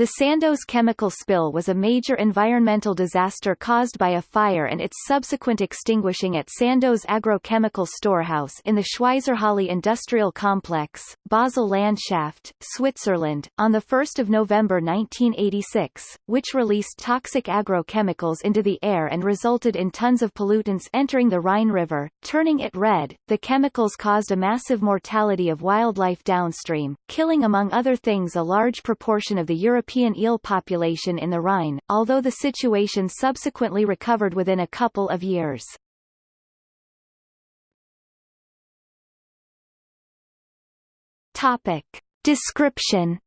The Sandoz chemical spill was a major environmental disaster caused by a fire and its subsequent extinguishing at Sandoz Agrochemical Storehouse in the Schweizerhalle Industrial Complex, Basel Landschaft, Switzerland, on 1 November 1986, which released toxic agrochemicals into the air and resulted in tons of pollutants entering the Rhine River, turning it red. The chemicals caused a massive mortality of wildlife downstream, killing among other things a large proportion of the European European eel population in the Rhine, although the situation subsequently recovered within a couple of years. Topic. Description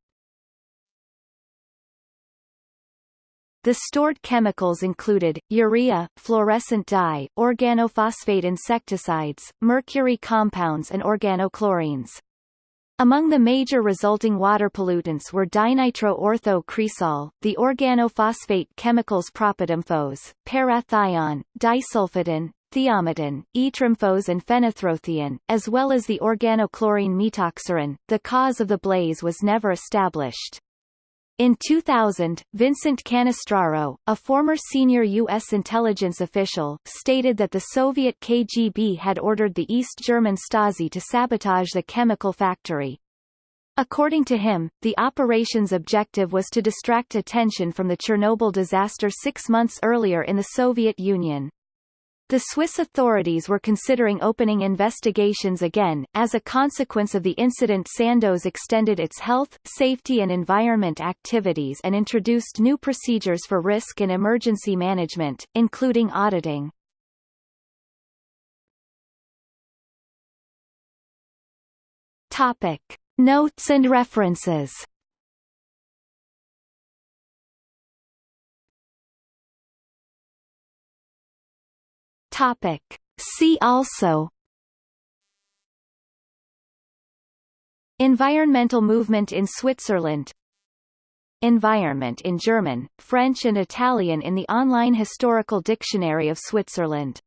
The stored chemicals included, urea, fluorescent dye, organophosphate insecticides, mercury compounds and organochlorines. Among the major resulting water pollutants were dinitro-ortho-cresol, the organophosphate chemicals propetamphos, parathion, disulfoton, thiometon, etrimphos and fenitrothion, as well as the organochlorine methoxyrin. The cause of the blaze was never established. In 2000, Vincent Cannistraro, a former senior U.S. intelligence official, stated that the Soviet KGB had ordered the East German Stasi to sabotage the chemical factory. According to him, the operation's objective was to distract attention from the Chernobyl disaster six months earlier in the Soviet Union. The Swiss authorities were considering opening investigations again. As a consequence of the incident Sandoz extended its health, safety and environment activities and introduced new procedures for risk and emergency management, including auditing. Topic. Notes and references Topic. See also. Environmental movement in Switzerland. Environment in German, French and Italian in the online historical dictionary of Switzerland